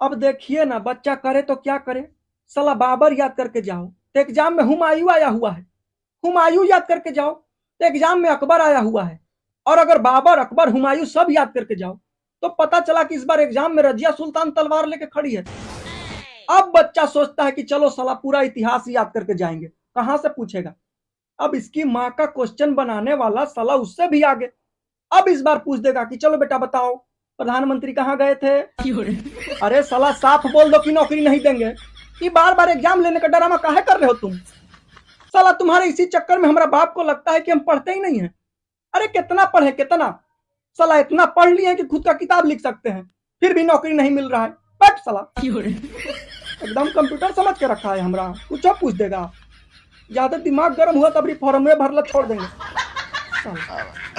अब देखिए ना, बच्चा करे तो क्या करे? सला बाबर याद करके जाओ। तो एग्ज़ाम में हुमायूं आया हुआ है। हुमायूं याद करके जाओ। तो एग्ज़ाम में अकबर आया हुआ है। और अगर बाबर, अकबर, हुमायूं सब याद करके जाओ तो पता चला कि इस बार एग्ज़ाम में रजिया सुल्तान तलवार लेके खड़ी है। अब बच्चा सोचता है कि चलो सला पूरा इतिहास याद करके जाएँगे। कहाँ से पूछेगा? अब इसकी माँ का क्वेश्चन बनाने वाला साला उससे भी आगे। अब इस बार पूछ देगा कि चलो बेटा बताओ। प्रधानमंत्री कहाँ गए थे? अरे सलाह साफ़ बोल दो कि नौकरी नहीं देंगे। कि बार बार एग्ज़ाम लेने का ड्रामा काहे कर रहे हो तुम? साला तुम्हारे इसी चक्कर में हमारा बाप को लगता है कि हम पढ़ते ही नहीं है। अरे कितना पढ़े कितना? साला इतना पढ़ लिए कि खुद का किताब लिख सकते हैं। फिर भी नौकरी नहीं मिल रहा है। बट साला। एकदम कंप्यूटर समझ के रखा है हमारा। कुछ पूछ देगा। ज़्यादा दिमाग गर्म हुआ तब फॉर्म में भरला छोड़ देंगे।